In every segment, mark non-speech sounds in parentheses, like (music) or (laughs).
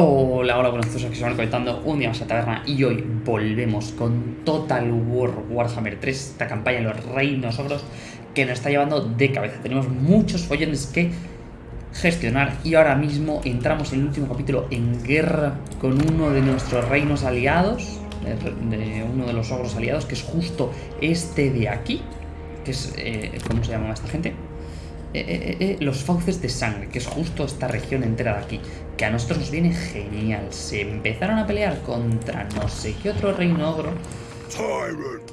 Hola, hola, buenos días, que se van conectando un día más a Taberna y hoy volvemos con Total War Warhammer 3, esta campaña de los reinos ogros que nos está llevando de cabeza. Tenemos muchos follones que gestionar y ahora mismo entramos en el último capítulo en guerra con uno de nuestros reinos aliados, de uno de los ogros aliados, que es justo este de aquí, que es, eh, ¿cómo se llama esta gente? Eh, eh, los fauces de sangre, que es justo esta región entera de aquí, que a nosotros nos viene genial. Se empezaron a pelear contra no sé qué otro reino ogro.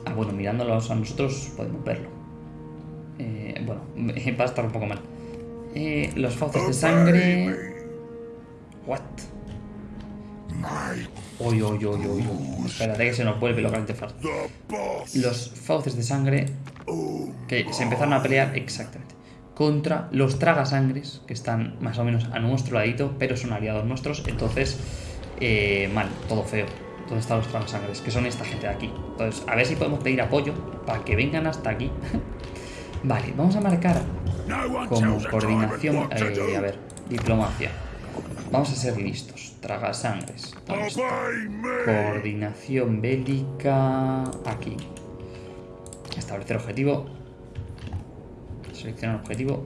Ah, bueno, mirándolos a nosotros podemos verlo. bueno, (laughs) va a estar un poco mal. los fauces de sangre... What? Uy, uy, uy, uy, uy. Espérate que se nos vuelve localmente fácil. Los fauces de sangre que se empezaron a pelear exactamente contra los tragasangres, que están más o menos a nuestro ladito, pero son aliados nuestros, entonces, eh, mal, todo feo. ¿Dónde están los tragasangres? Que son esta gente de aquí. Entonces, a ver si podemos pedir apoyo para que vengan hasta aquí. (laughs) vale, vamos a marcar como coordinación, eh, a ver, diplomacia. Vamos a ser listos. Tragasangres. Coordinación bélica. Aquí. Establecer objetivo. Seleccionar objetivo.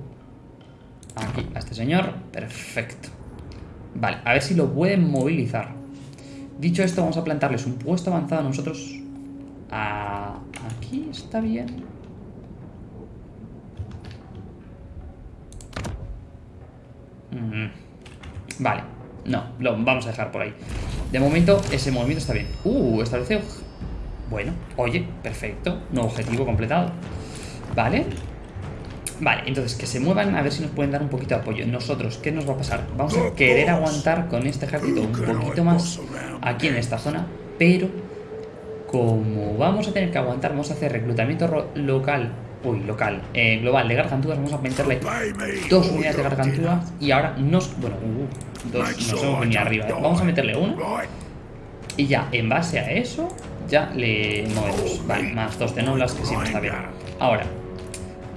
Aquí, a este señor. Perfecto. Vale, a ver si lo pueden movilizar. Dicho esto, vamos a plantarles un puesto avanzado a nosotros. aquí está bien. Mm. Vale, no, lo vamos a dejar por ahí. De momento, ese movimiento está bien. Uh, establece... Bueno, oye, perfecto. Nuevo objetivo completado. Vale. Vale, entonces que se muevan a ver si nos pueden dar un poquito de apoyo. Nosotros, ¿qué nos va a pasar? Vamos a querer aguantar con este ejército un poquito más aquí en esta zona, pero como vamos a tener que aguantar, vamos a hacer reclutamiento local, uy, local, eh, global de gargantúas, vamos a meterle dos unidades de gargantúas y ahora nos, bueno, uh, dos, nos hemos venido arriba, ¿eh? vamos a meterle uno y ya, en base a eso, ya le movemos, vale, más dos de noblas que siempre está bien. Ahora,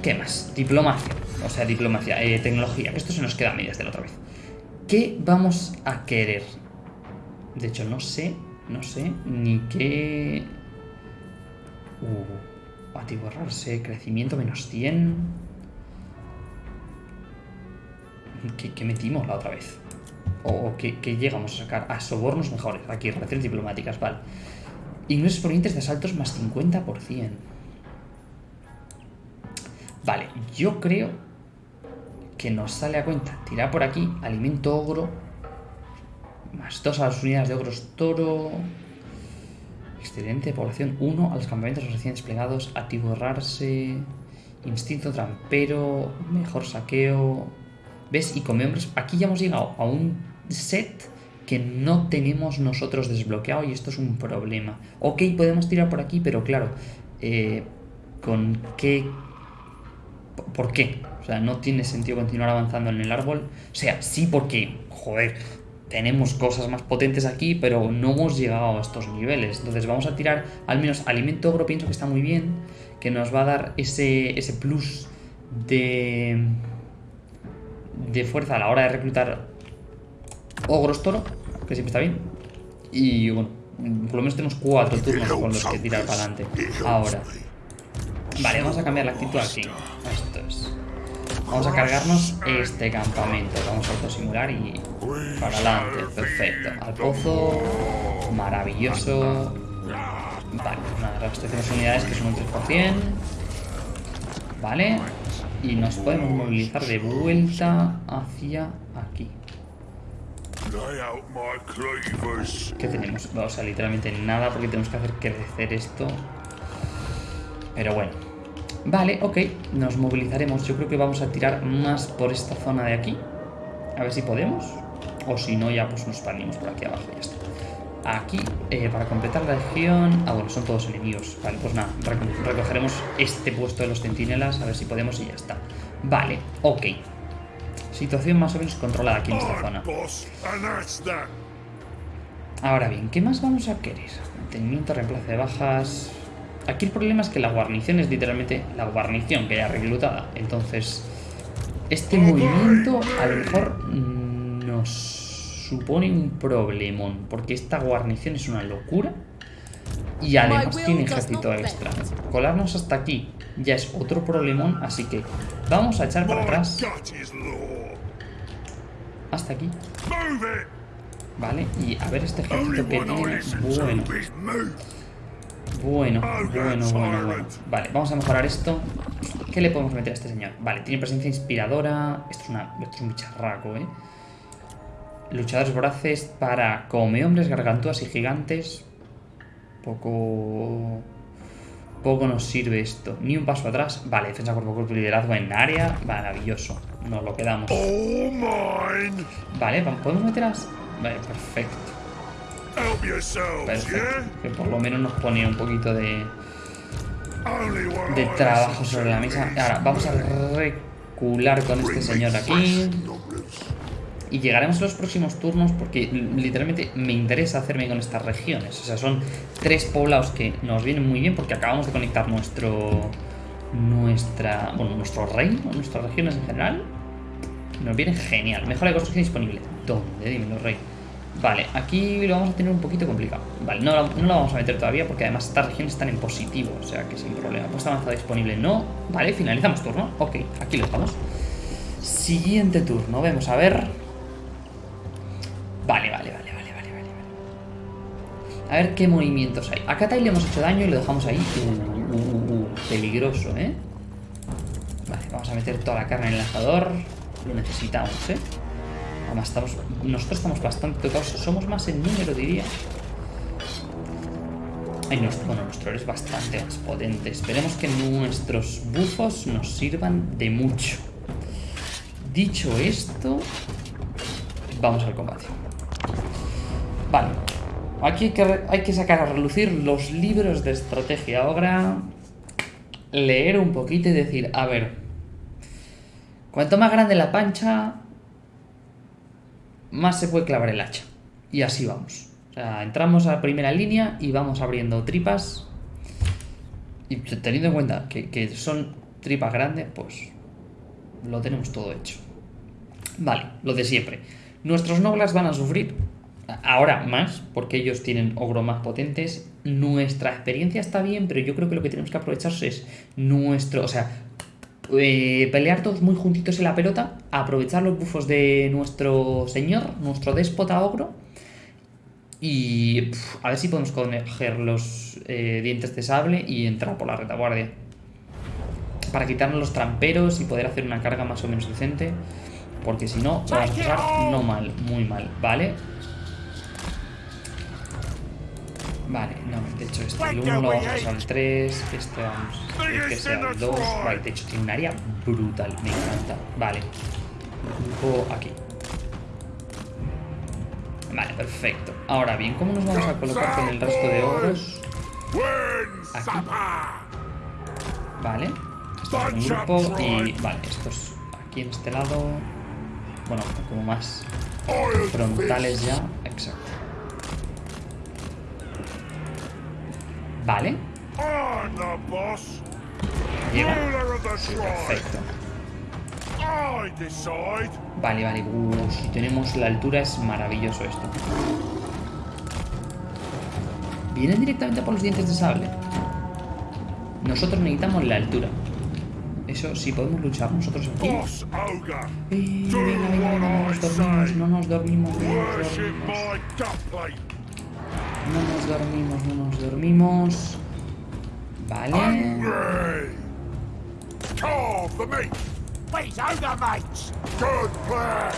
¿Qué más? Diplomacia. O sea, diplomacia, eh, tecnología. Esto se nos queda a medias de la otra vez. ¿Qué vamos a querer? De hecho, no sé, no sé ni qué... Uh, atiborrarse, crecimiento menos 100... ¿Qué, metimos la otra vez? ¿O qué, llegamos a sacar? A sobornos mejores. Aquí, relaciones diplomáticas, vale. Ingresos provenientes de asaltos más 50%. Vale, yo creo que nos sale a cuenta tirar por aquí alimento ogro, más dos a las unidades de ogros toro, excedente de población 1 a los campamentos recién desplegados, atiborrarse, instinto trampero, mejor saqueo, ¿ves? Y come hombres, aquí ya hemos llegado a un set que no tenemos nosotros desbloqueado y esto es un problema. Ok, podemos tirar por aquí, pero claro, eh, ¿con qué ¿Por qué? O sea, no tiene sentido continuar avanzando en el árbol. O sea, sí porque, joder, tenemos cosas más potentes aquí, pero no hemos llegado a estos niveles. Entonces vamos a tirar al menos alimento ogro, pienso que está muy bien, que nos va a dar ese, ese plus de, de fuerza a la hora de reclutar ogros toro, que siempre está bien. Y bueno, por lo menos tenemos cuatro turnos con los que tirar para adelante. Ahora. Vale, vamos a cambiar la actitud aquí. Vamos a cargarnos este campamento. Vamos a autosimular y para adelante. Perfecto. Al pozo. Maravilloso. Vale, nada, reabastecemos unidades que son un 3%. Vale. Y nos podemos movilizar de vuelta hacia aquí. ¿Qué tenemos? O sea, literalmente nada porque tenemos que hacer crecer esto pero bueno. Vale, ok. Nos movilizaremos. Yo creo que vamos a tirar más por esta zona de aquí. A ver si podemos. O si no, ya pues nos expandimos por aquí abajo. Ya está. Aquí, eh, para completar la región... Ah, bueno, son todos enemigos. Vale, pues nada. Recogeremos este puesto de los centinelas. A ver si podemos y ya está. Vale, ok. Situación más o menos controlada aquí en esta zona. Ahora bien, ¿qué más vamos a querer? Mantenimiento, reemplazo de bajas... Aquí el problema es que la guarnición es literalmente la guarnición que ya reclutada. Entonces, este movimiento a lo mejor nos supone un problemón, porque esta guarnición es una locura. Y además tiene ejército extra. Colarnos hasta aquí ya es otro problemón, así que vamos a echar para atrás. Hasta aquí. Vale, y a ver este ejército que tiene... Bueno. Bueno, bueno, bueno, bueno. Vale, vamos a mejorar esto. ¿Qué le podemos meter a este señor? Vale, tiene presencia inspiradora. Esto es, una, esto es un bicharraco, ¿eh? Luchadores voraces para come hombres, gargantúas y gigantes. Poco... Poco nos sirve esto. Ni un paso atrás. Vale, defensa cuerpo a cuerpo y liderazgo en área. Maravilloso. Nos lo quedamos. Vale, podemos meter a... Vale, perfecto. Perfecto. Que por lo menos nos pone un poquito de... De trabajo sobre la mesa. Ahora, vamos a recular con este señor aquí. Y llegaremos a los próximos turnos porque literalmente me interesa hacerme con estas regiones. O sea, son tres poblados que nos vienen muy bien porque acabamos de conectar nuestro... Nuestra... Bueno, nuestro reino, nuestras regiones en general. Nos viene genial. Mejora de construcción disponible. ¿Dónde? Dímelo, rey. Vale, aquí lo vamos a tener un poquito complicado. Vale, no, no lo vamos a meter todavía porque además estas regiones están en positivo. O sea que sin problema. Puesta avanzada disponible. No. Vale, finalizamos turno. Ok, aquí lo estamos. Siguiente turno. Vemos a ver... Vale, vale, vale, vale, vale. A ver qué movimientos hay. A Katai le hemos hecho daño y lo dejamos ahí. Uh, uh, uh, peligroso, ¿eh? Vale, vamos a meter toda la carne en el lanzador. Lo necesitamos, ¿eh? Estamos, nosotros estamos bastante tocados. Somos más en número, diría. Ay, nuestro, bueno, nuestro es bastante más potente. Esperemos que nuestros bufos nos sirvan de mucho. Dicho esto, vamos al combate. Vale. Aquí hay que, hay que sacar a relucir los libros de estrategia. Ahora leer un poquito y decir, a ver, cuanto más grande la pancha, más se puede clavar el hacha. Y así vamos. O sea, entramos a la primera línea y vamos abriendo tripas. Y teniendo en cuenta que, son tripas grandes, pues lo tenemos todo hecho. Vale, lo de siempre. Nuestros nobles van a sufrir ahora más, porque ellos tienen ogro más potentes. Nuestra experiencia está bien, pero yo creo que lo que tenemos que aprovechar es nuestro, o sea, eh, pelear todos muy juntitos en la pelota, aprovechar los bufos de nuestro señor, nuestro déspota ogro, y a ver si podemos coger los eh, dientes de sable y entrar por la retaguardia. Para quitarnos los tramperos y poder hacer una carga más o menos decente. Porque si no, vamos a pasar no mal, muy mal. Vale, hecho este el 1 lo vamos al 3, este vamos a que sea el 2, vale, de hecho tiene un área brutal, me encanta, vale, grupo aquí. Vale, perfecto. Ahora bien, ¿cómo nos vamos a colocar con el resto de ogros? Aquí. Vale, esto es un grupo y... Vale, estos aquí en este lado... Bueno, como más frontales ya, exacto. Vale. Llega. perfecto. Vale, vale. si tenemos la altura es maravilloso esto. Vienen directamente por los dientes de sable. Nosotros necesitamos la altura. Eso sí podemos luchar nosotros aquí. Eh, venga, venga, venga, no nos dormimos, no nos dormimos, no nos dormimos. No nos dormimos, no nos dormimos. Vale. Wait, ogre mates! Good plan!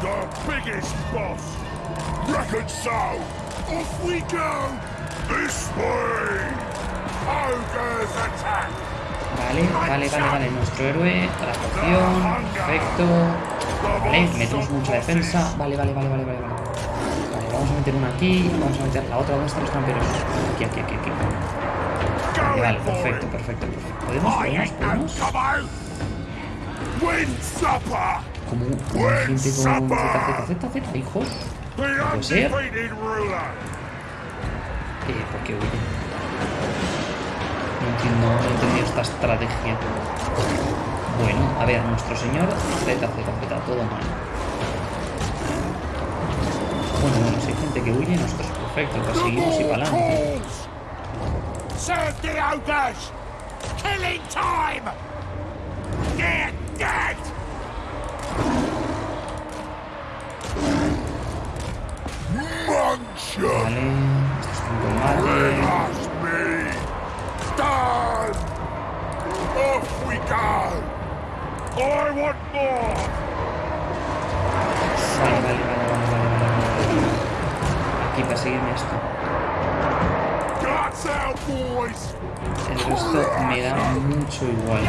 The biggest boss! So! Off we go! This way! Ogres attack! Vale, vale, vale, vale. Nuestro héroe, la poción, perfecto. Vale, metemos mucha defensa. Vale, vale, vale, vale, vale. vale. Vamos a meter una aquí, vamos a meter la otra. ¿Dónde están los tramperos? Aquí, aquí, aquí, aquí. Vale, vale, perfecto, perfecto, perfecto. ¿Podemos? ¿Podemos? ¿Podemos? Como gente con Z, Z, Z, Z, hijos. ¿No puede ser? Eh, ¿por qué huye? No entiendo, no entiendo esta estrategia. Bueno, a ver, nuestro señor Z, Z, Z, todo mal. Bueno, bueno, si hay gente que huye, nosotros perfecto, perseguimos y para adelante. Serve the ogres! Killing time! Get dead! Vale, esto es un combate. Off we go! I want more! Vale, vale, vale, Aquí, perseguirme esto. El resto me da mucho igual.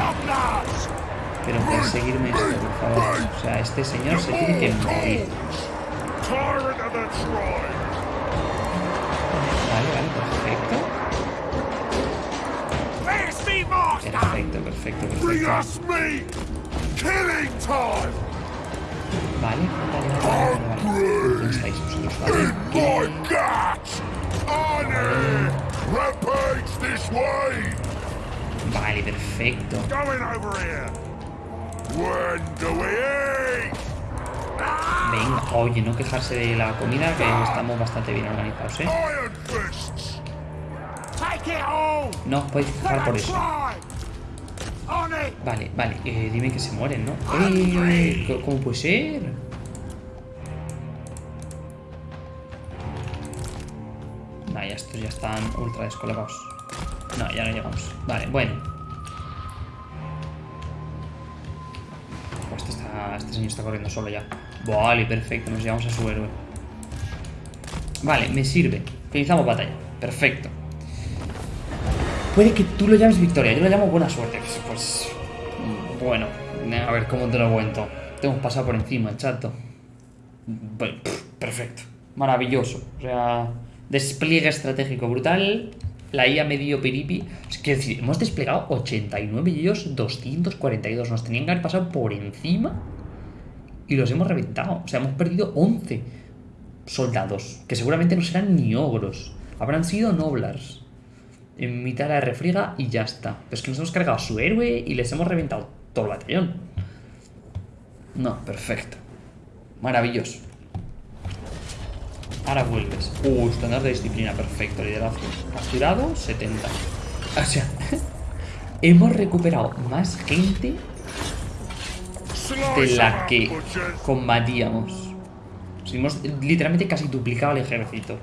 Pero perseguirme esto, por favor. O sea, este señor se tiene que morir. Vale, vale, perfecto. Perfecto, perfecto, perfecto. Vale, vale, vale, vale, vale. ¿Dónde estáis vosotros? Vale! Vale, perfecto. Venga, oye, no quejarse de la comida, que estamos bastante bien organizados, ¿eh? No os podéis quejar por eso. Vale, vale, eh, dime que se mueren, ¿no? ¡Eh! ¿Cómo- ¿Cómo puede ser? Nah, ya estos ya están ultra descolocados. No, ya no llegamos. Vale, bueno. Pues este, está, este señor está corriendo solo ya. Vale, perfecto, nos llevamos a su héroe. Vale, me sirve. Finalizamos batalla. Perfecto. Puede que tú lo llames victoria, yo lo llamo buena suerte. Pues, bueno, a ver cómo te lo cuento. Te hemos pasado por encima, chato. Perfecto, maravilloso. O sea, despliegue estratégico brutal. La IA medio piripi. Es que decir, hemos desplegado 89 y ellos 242. Nos tenían que haber pasado por encima y los hemos reventado. O sea, hemos perdido 11 soldados, que seguramente no serán ni ogros. Habrán sido noblars en mitad de la refriega y ya está. Pero es que nos hemos cargado a su héroe y les hemos reventado todo el batallón. No, perfecto. Maravilloso. Ahora vuelves. Uh, estándar de disciplina, perfecto. Liderazgo. Capturado, 70. O sea, (laughs) hemos recuperado más gente de la que combatíamos. Hemos literalmente casi duplicado el ejército.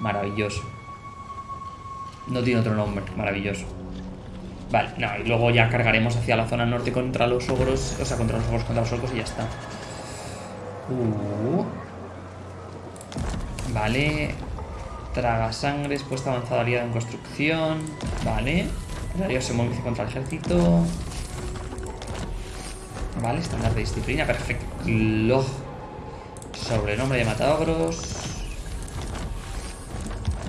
Maravilloso. No tiene otro nombre, maravilloso. Vale, no, y luego ya cargaremos hacia la zona norte contra los ogros, o sea, contra los ogros, contra los orcos y ya está. Uh. Vale. Traga sangres, puesta avanzada aliada en construcción. Vale. Darío se moviliza contra el ejército. Vale, estándar de disciplina, perfecto. Sobrenombre de matadogros.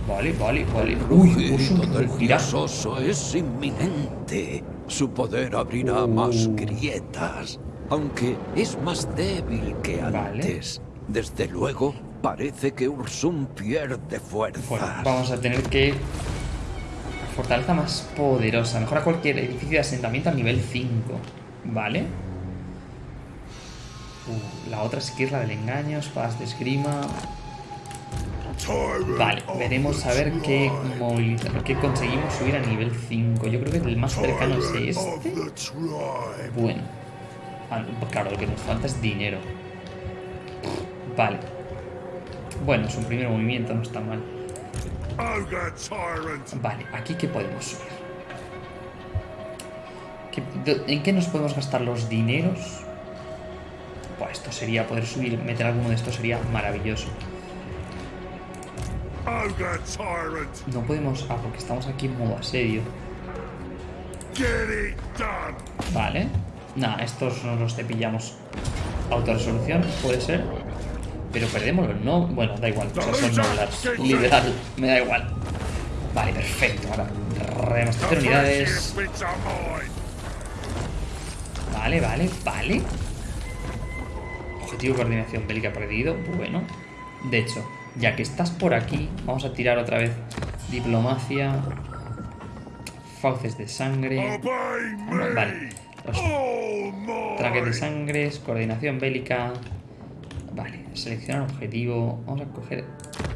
Vale, vale, vale. Uy, puso un grito del rugirá. dios oso es inminente. Su poder abrirá más grietas, aunque es más débil que Vale. antes. Desde luego, parece que Ursum pierde Bueno, fuerzas. vamos a tener que... Fortaleza más poderosa. Mejora cualquier edificio de asentamiento a nivel 5. Vale. Uh, la otra sí que es la del engaño, espadas de esgrima. Vale, veremos a ver qué, qué conseguimos subir a nivel 5. Yo creo que el más cercano es este. Bueno. Ah, claro, lo que nos falta es dinero. Vale. Bueno, es un primer movimiento, no está mal. Vale, aquí qué podemos subir. ¿Qué- do- ¿En qué nos podemos gastar los dineros? Pues esto sería poder subir, meter alguno de estos sería maravilloso. No podemos. Ah, porque estamos aquí en modo asedio. Vale. Nah, estos no los cepillamos. Autorresolución, puede ser. Pero perdemos no. Bueno, da igual. O sea, son noblars. Literal, me da igual. Vale, perfecto. Ahora, remastecer unidades. Vale, vale, vale. Objetivo de coordinación bélica perdido. Bueno. De hecho, ya que estás por aquí, vamos a tirar otra vez diplomacia. Fauces de sangre. Vale. Los de sangres, coordinación bélica. Vale. seleccionar objetivo. Vamos a coger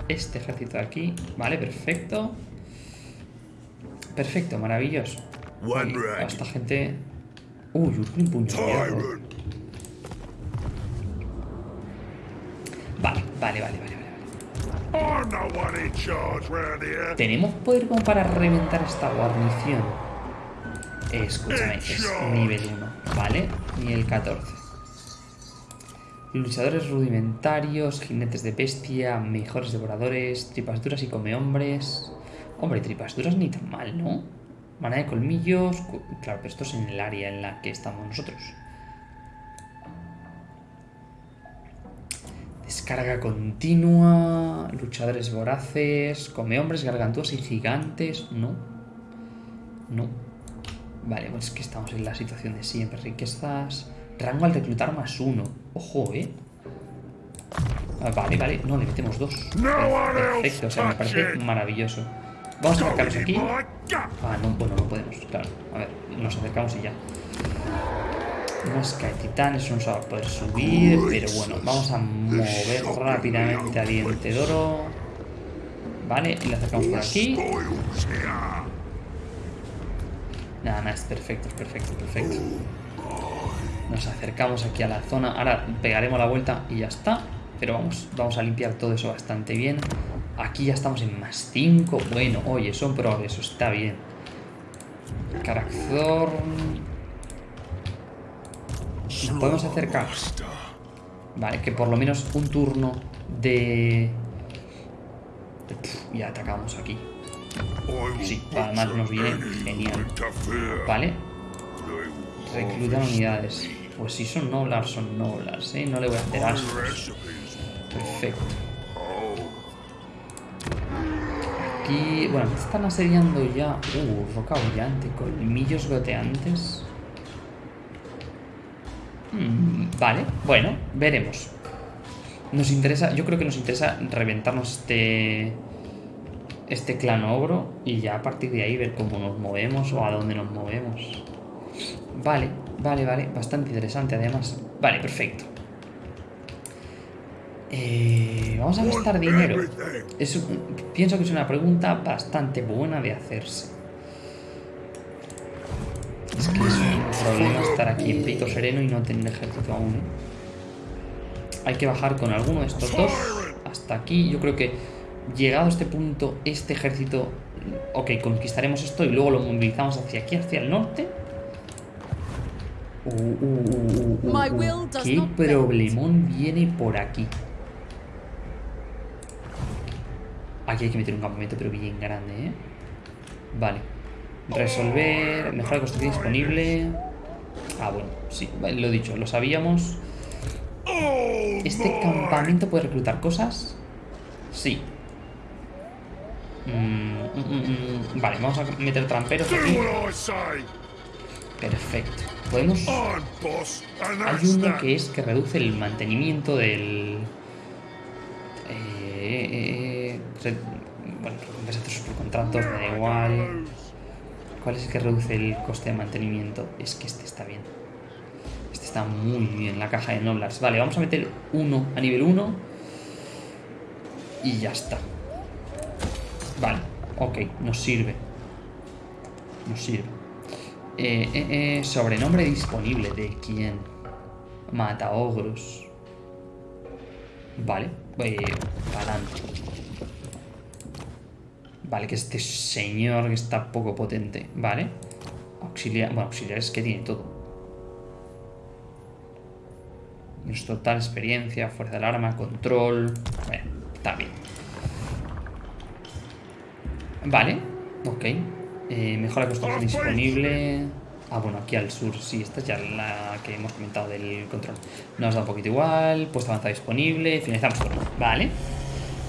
este ejército de aquí. Vale, perfecto. Perfecto, maravilloso. Uy, a esta gente... Uy, un puño. Vale, vale, vale, vale, ¿Tenemos poder como para reventar esta guarnición? Eh, escúchame, es nivel 1, ¿vale? Nivel 14. Luchadores rudimentarios, jinetes de bestia, mejores devoradores, tripas duras y come hombres. Hombre, tripas duras ni tan mal, ¿no? Mana de colmillos. Claro, pero esto es en el área en la que estamos nosotros. Descarga continua, luchadores voraces, come hombres, gargantuas y gigantes. No. No. Vale, pues es que estamos en la situación de siempre. Riquezas. Rango al reclutar más uno. Ojo, eh. Ah, Vale, vale. No, le metemos dos. Perfecto, o sea, me parece maravilloso. Vamos a acercarnos aquí. Ah, no, bueno, no podemos, claro. A ver, nos acercamos y ya. Mosca de titán, eso no se va a poder subir, pero bueno, vamos a mover rápidamente a diente de oro. Vale, y le acercamos por aquí. Nada, nada, es perfecto, es perfecto, perfecto. Nos acercamos aquí a la zona. Ahora pegaremos la vuelta y ya está. Pero vamos, vamos a limpiar todo eso bastante bien. Aquí ya estamos en más 5. Bueno, oye, son progresos, está bien. Karakzorn. Nos podemos acercar. Vale, que por lo menos un turno de... ya atacamos aquí. Sí, además nos viene genial. Vale, reclutan unidades. Pues si son noblars, son noblars, ¿eh? No le voy a hacer ascos. Perfecto. Aquí, bueno, están asediando ya. Uh, roca brillante, colmillos goteantes. Mm, vale, bueno, veremos. Nos interesa, yo creo que nos interesa reventarnos este este clan ogro y ya a partir de ahí ver cómo nos movemos o a dónde nos movemos. Vale, vale, vale, bastante interesante además. Vale, perfecto. Eh, vamos a gastar dinero. Es pienso que es una pregunta bastante buena de hacerse. Es que es un problema estar aquí en Pico Sereno y no tener ejército aún. ¿eh? Hay que bajar con alguno de estos dos hasta aquí. Yo creo que llegado a este punto, este ejército... Ok, conquistaremos esto y luego lo movilizamos hacia aquí, hacia el norte. Uh, uh, uh, uh, uh, uh, ¿Qué problemón viene por aquí? Aquí hay que meter un campamento, pero bien grande, ¿eh? Vale. Resolver. Mejora construcción disponible. Ah, bueno, sí, lo dicho, lo sabíamos. ¿Este campamento puede reclutar cosas? Sí. Mm, mm, mm. Vale, vamos a meter tramperos aquí. Perfecto. Podemos... Hay uno que es que reduce el mantenimiento del... Eh, eh, re- bueno, recompensas sus contratos, me da igual. ¿Cuál es el que reduce el coste de mantenimiento? Es que este está bien. Este está muy bien, la caja de Noblars. Vale, vamos a meter uno a nivel 1. Y ya está. Vale, ok, nos sirve. Nos sirve. Eh, eh, eh, sobrenombre disponible. ¿De quién? Mata ogros. Vale, eh, para adelante. Vale, que este señor que está poco potente. Vale. Auxiliar. Bueno, auxiliares que tiene todo. Menos total experiencia, fuerza del arma, control. Bueno, está bien. Vale, ok. Eh, mejora construcción disponible. Ah, bueno, aquí al sur, sí, esta es ya la que hemos comentado del control. Nos da un poquito igual. Puesto avanzado disponible. Finalizamos turno. Vale.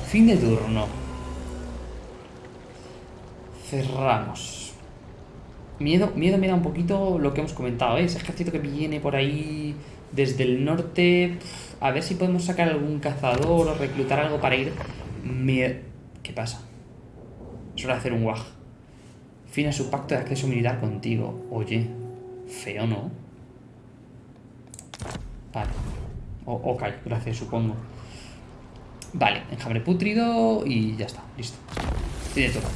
Fin de turno. Cerramos. Miedo, miedo me da un poquito lo que hemos comentado, ¿eh? ese ejército que viene por ahí desde el norte. A ver si podemos sacar algún cazador o reclutar algo para ir. Me... ¿Qué pasa? Es hacer un wag. Fin a su pacto de acceso militar contigo. Oye, feo, ¿no? Vale. O, ok, gracias, supongo. Vale, enjambre putrido y ya está, listo.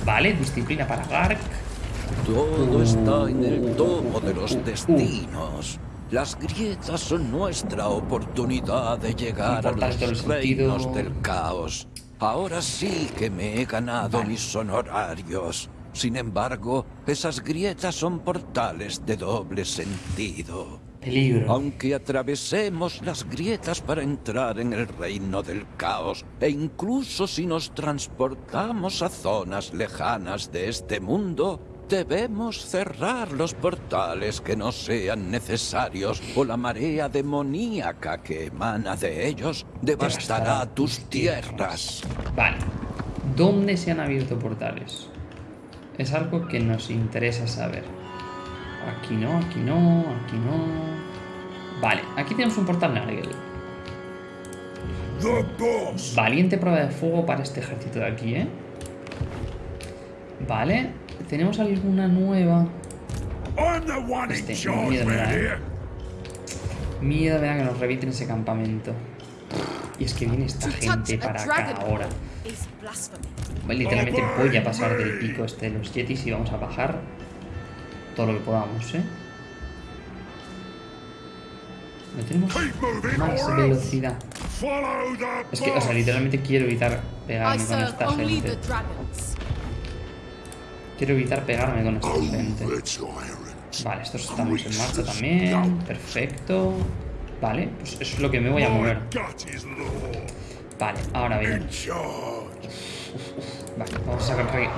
Vale, disciplina para Gark. Todo está en el tomo de los destinos. Las grietas son nuestra oportunidad de llegar a los el sentido. reinos del caos. Ahora sí que me he ganado mis honorarios. Sin embargo, esas grietas son portales de doble sentido. Peligro. Aunque atravesemos las grietas para entrar en el reino del caos, e incluso si nos transportamos a zonas lejanas de este mundo, debemos cerrar los portales que no sean necesarios o la marea demoníaca que emana de ellos devastará tus tierras. Vale. ¿Dónde se han abierto portales? Es algo que nos interesa saber. Aquí no, aquí no, aquí no. Vale, aquí tenemos un portal Nargel. Valiente prueba de fuego para este ejército de aquí, ¿eh? Vale. ¿Tenemos alguna nueva? I'm the one in Este, miedo me da, eh. Miedo me da que nos revienten ese campamento. Y es que viene esta gente para acá ahora. Literalmente voy a pasar del pico este de los yetis y vamos a bajar todo lo que podamos, ¿eh? No tenemos más velocidad. Es que, o sea, literalmente quiero evitar pegarme con esta gente. Quiero evitar pegarme con esta gente. Vale, estos estamos en marcha también. Perfecto. Vale, pues eso es lo que me voy a mover. Vale, ahora bien. Vale,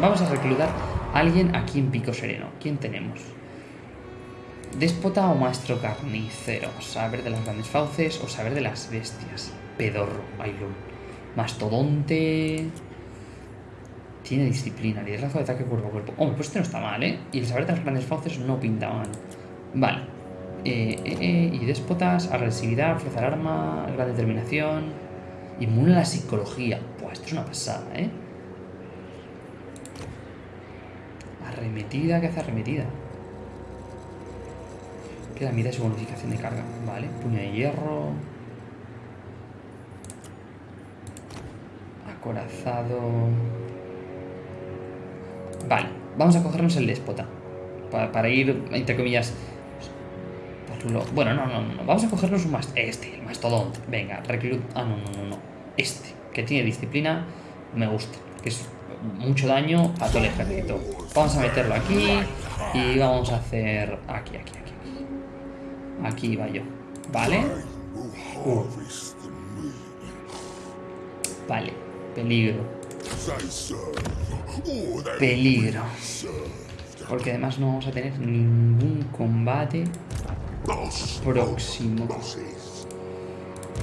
vamos a, reclutar a alguien aquí en Pico Sereno. ¿Quién tenemos? Déspota o maestro carnicero. Saber de las grandes fauces o saber de las bestias. Pedorro, Ailun. Mastodonte. Tiene disciplina, liderazgo de ataque cuerpo a cuerpo. Hombre, pues este no está mal, ¿eh? Y el saber de las grandes fauces no pinta mal. Vale. Eh, eh, eh, y déspotas, agresividad, fuerza al arma, gran determinación. Inmune a la psicología. Buah, esto es una pasada, ¿eh? Arremetida, que hace arremetida. Queda mira su bonificación de carga. Vale, puño de hierro. Acorazado. Vale, vamos a cogernos el déspota. Pa- para ir, entre comillas. Bueno, no, no, no. Vamos a cogernos un más. Este, el mastodonte. Venga, reclut. Ah, no, no, no, no. Este, que tiene disciplina, me gusta. Que es mucho daño a todo el ejército. Vamos a meterlo aquí. Y vamos a hacer. Aquí, aquí, aquí. Aquí, va yo. ¿Vale? Meat. Vale. Peligro. Peligro. Porque además no vamos a tener ningún combate próximo.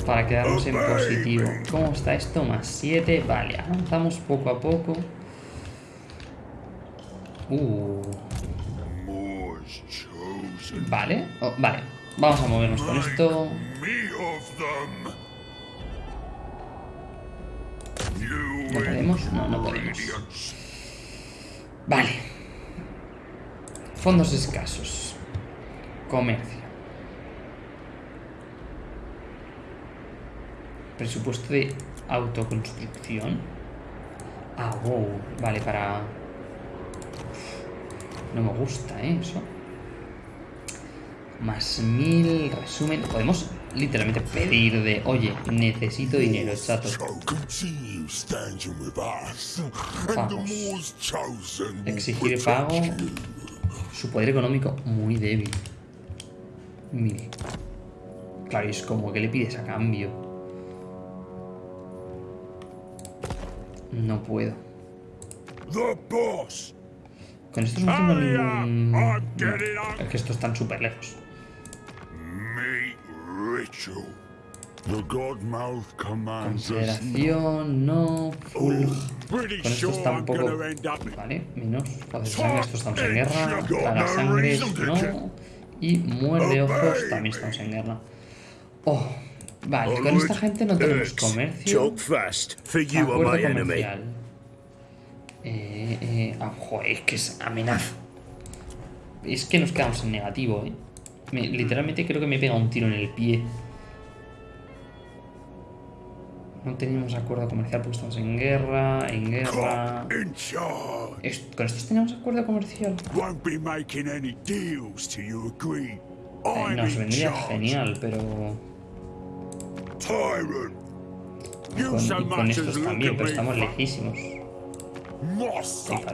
Para quedarnos en positivo. ¿Cómo está esto? Más 7. Vale, avanzamos poco a poco. Uh, vale, oh, vale. Vamos a movernos con esto. ¿No podemos? No, no podemos. Vale. Fondos escasos. Comercio. Presupuesto de autoconstrucción. Ah, wow. Vale, para... No me gusta, ¿eh? Eso. Más mil, resumen. Podemos literalmente pedir de... Oye, necesito dinero, chato. Will Exigir pago. Su poder económico muy débil. Mil. Claro, es como que le pides a cambio. No puedo. Con estos no tengo Hurry up, ningún... I'm No, on. es que estos están súper lejos. Consideración, no, full... Pretty Con estos tampoco... Vale, menos. De sangre, estos estamos en guerra. Traga sangre, no. Y muerde ojos, también estamos en guerra. Oh, vale, con esta gente no tenemos comercio. Acuerdo comercial. Eh, eh, ah, joder, es que es amenaza. Es que nos quedamos en negativo, eh. Me- literalmente creo que me pega un tiro en el pie. No teníamos acuerdo comercial porque estamos en guerra, en guerra. ¿Con estos teníamos acuerdo comercial? Eh, nos vendría genial, pero... Con, estos también, pero estamos lejísimos.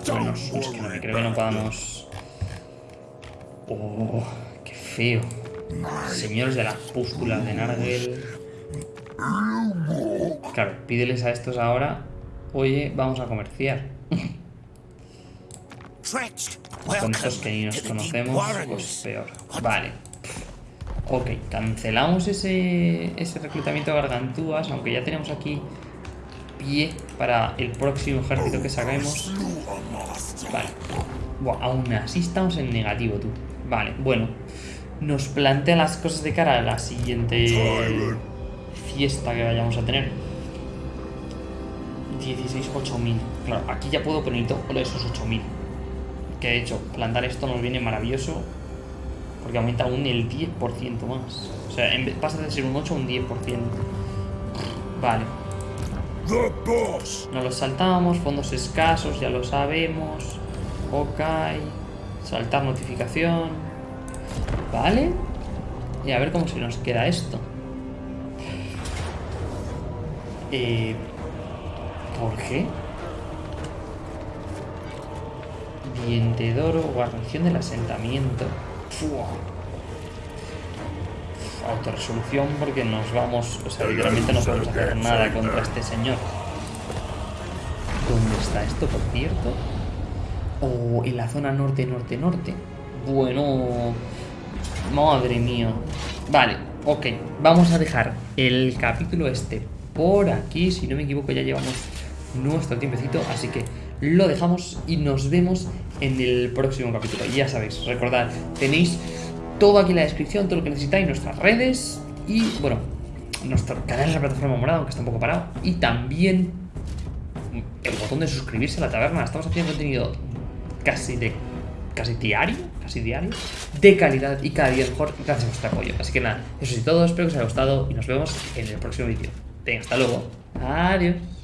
Don't es que no creo que no podamos... Oh, qué feo. Señores de las pústulas de Nargel. Claro, pídeles a estos ahora, oye, vamos a comerciar. Con estos que ni nos conocemos, pues peor. Vale. Ok, cancelamos ese, ese reclutamiento de gargantúas, aunque ya tenemos aquí pie para el próximo ejército que saquemos. Vale. Buah, aún así estamos en negativo, tú. Vale, bueno. Nos plantea las cosas de cara a la siguiente fiesta que vayamos a tener. 16, 8000. Claro, aquí ya puedo poner todo esos 8000. Que de hecho, plantar esto nos viene maravilloso. Porque aumenta aún el 10% más. O sea, en vez- pasa de ser un 8 a un 10%. Vale. Nos los saltamos, fondos escasos, ya lo sabemos. Ok. Saltar notificación. Vale. Y a ver cómo se nos queda esto. Eh, ¿Por qué? Diente de oro, guarnición del asentamiento. Fua. Autorresolución porque nos vamos, o sea, literalmente no podemos hacer nada contra este señor. ¿Dónde está esto, por cierto? Oh, en la zona norte, norte, norte. Bueno, madre mía. Vale, ok. Vamos a dejar el capítulo este por aquí. Si no me equivoco, ya llevamos nuestro tiempecito. Así que lo dejamos y nos vemos en el próximo capítulo. Y ya sabéis, recordad, tenéis todo aquí en la descripción, todo lo que necesitáis, nuestras redes y, bueno, nuestro canal en la plataforma morada, aunque está un poco parado. Y también el botón de suscribirse a la taberna. Estamos haciendo contenido casi de casi diario, casi diario, de calidad y cada día mejor gracias a vuestro apoyo. Así que nada, eso es todo, espero que os haya gustado y nos vemos en el próximo vídeo. Venga, hasta luego. Adiós.